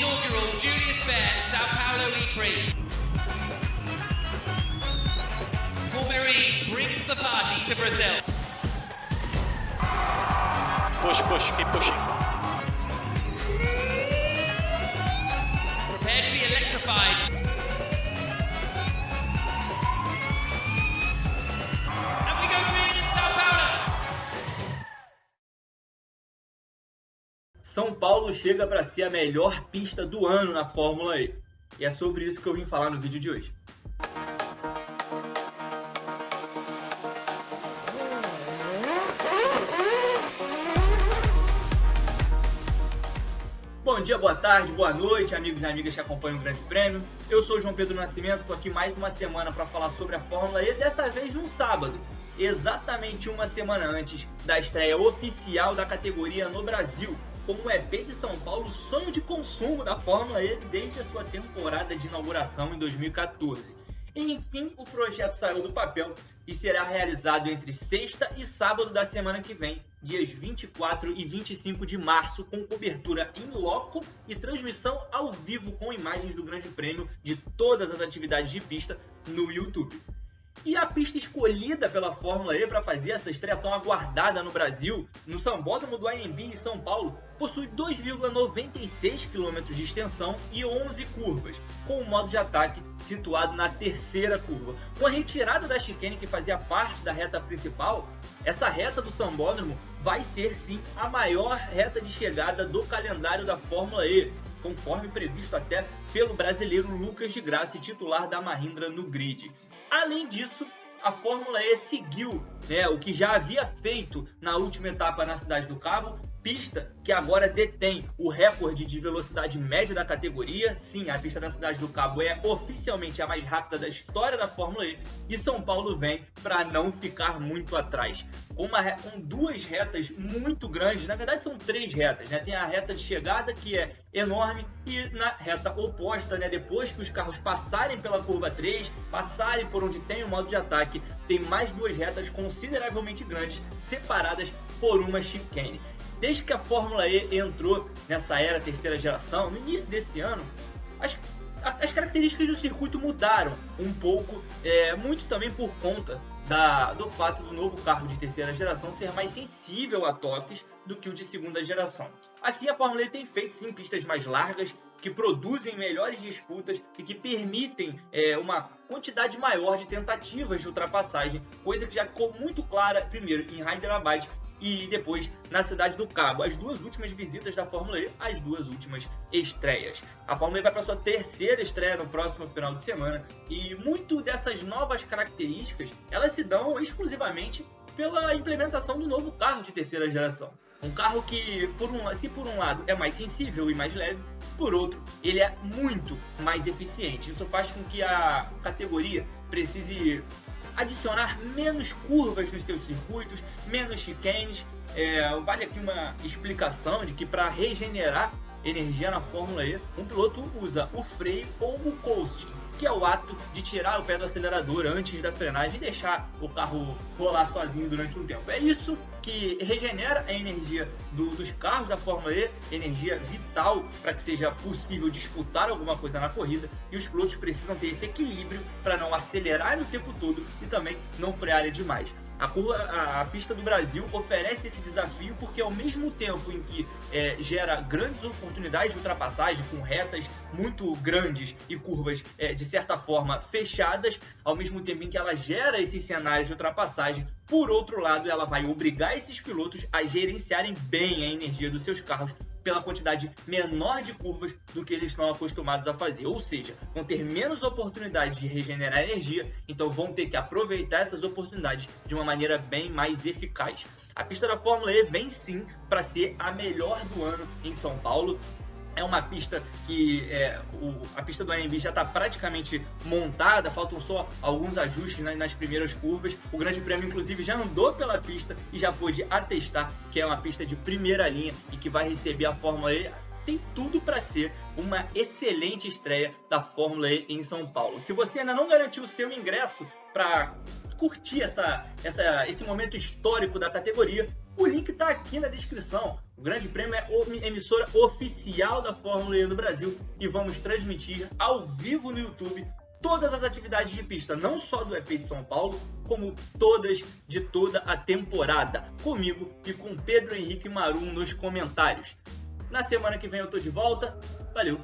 inaugural Julius Baer Sao Paulo E-Prix. Formula E brings the party to Brazil. Push, push, keep pushing. Prepare to be electrified. São Paulo chega para ser a melhor pista do ano na Fórmula E. E é sobre isso que eu vim falar no vídeo de hoje. Bom dia, boa tarde, boa noite, amigos e amigas que acompanham o Grande Prêmio. Eu sou João Pedro Nascimento, estou aqui mais uma semana para falar sobre a Fórmula E, dessa vez num sábado, exatamente uma semana antes da estreia oficial da categoria no Brasil, como o EP de São Paulo, sonho de consumo da Fórmula E desde a sua temporada de inauguração em 2014. Enfim, o projeto saiu do papel e será realizado entre sexta e sábado da semana que vem, dias 24 e 25 de março, com cobertura em loco e transmissão ao vivo com imagens do Grande Prêmio de todas as atividades de pista no YouTube. E a pista escolhida pela Fórmula E para fazer essa estreia tão aguardada no Brasil, no Sambódromo do AMB em São Paulo, possui 2,96 km de extensão e 11 curvas, com o modo de ataque situado na terceira curva. Com a retirada da chicane que fazia parte da reta principal, essa reta do Sambódromo vai ser sim a maior reta de chegada do calendário da Fórmula E, conforme previsto até pelo brasileiro Lucas de Graça, titular da Mahindra no grid. Além disso, a Fórmula E seguiu né, o que já havia feito na última etapa na Cidade do Cabo, pista que agora detém o recorde de velocidade média da categoria. Sim, a pista da Cidade do Cabo é oficialmente a mais rápida da história da Fórmula E e São Paulo vem para não ficar muito atrás. Com, uma, com duas retas muito grandes, na verdade são três retas, né? Tem a reta de chegada que é enorme e na reta oposta, né? Depois que os carros passarem pela curva 3, passarem por onde tem o modo de ataque, tem mais duas retas consideravelmente grandes, separadas por uma chicane. Desde que a Fórmula E entrou nessa era terceira geração, no início desse ano, as, as características do circuito mudaram um pouco, é, muito também por conta da, do fato do novo carro de terceira geração ser mais sensível a toques do que o de segunda geração. Assim, a Fórmula E tem feito sim pistas mais largas, que produzem melhores disputas e que permitem é, uma quantidade maior de tentativas de ultrapassagem, coisa que já ficou muito clara, primeiro, em Hyderabad e depois na Cidade do Cabo. As duas últimas visitas da Fórmula E, as duas últimas estreias. A Fórmula E vai para sua terceira estreia no próximo final de semana e muito dessas novas características elas se dão exclusivamente pela implementação do novo carro de terceira geração. Um carro que, por um, se por um lado é mais sensível e mais leve, por outro, ele é muito mais eficiente. Isso faz com que a categoria precise adicionar menos curvas nos seus circuitos, menos chicanes. É, vale aqui uma explicação de que para regenerar energia na Fórmula E, um piloto usa o freio ou o coasting, que é o ato de tirar o pé do acelerador antes da frenagem e deixar o carro rolar sozinho durante um tempo. É isso que regenera a energia do, dos carros da Fórmula E, energia vital para que seja possível disputar alguma coisa na corrida, e os pilotos precisam ter esse equilíbrio para não acelerar o tempo todo e também não frearem demais. A, curva, a, a, pista do Brasil oferece esse desafio porque ao mesmo tempo em que é, gera grandes oportunidades de ultrapassagem com retas muito grandes e curvas é, de certa forma fechadas, ao mesmo tempo em que ela gera esses cenários de ultrapassagem, por outro lado ela vai obrigar esses pilotos a gerenciarem bem a energia dos seus carros pela quantidade menor de curvas do que eles estão acostumados a fazer. Ou seja, vão ter menos oportunidades de regenerar energia, então vão ter que aproveitar essas oportunidades de uma maneira bem mais eficaz. A pista da Fórmula E vem sim para ser a melhor do ano em São Paulo. É uma pista que é, o, a pista do AMB já está praticamente montada, faltam só alguns ajustes nas, nas primeiras curvas. O Grande Prêmio, inclusive, já andou pela pista e já pôde atestar que é uma pista de primeira linha e que vai receber a Fórmula E tem tudo para ser uma excelente estreia da Fórmula E em São Paulo. Se você ainda não garantiu o seu ingresso para curtir essa, essa, esse momento histórico da categoria, o link está aqui na descrição. O Grande Prêmio é emissora oficial da Fórmula E no Brasil e vamos transmitir ao vivo no YouTube todas as atividades de pista, não só do EP de São Paulo, como todas de toda a temporada, comigo e com Pedro Henrique Marum nos comentários. Na semana que vem eu tô de volta. Valeu!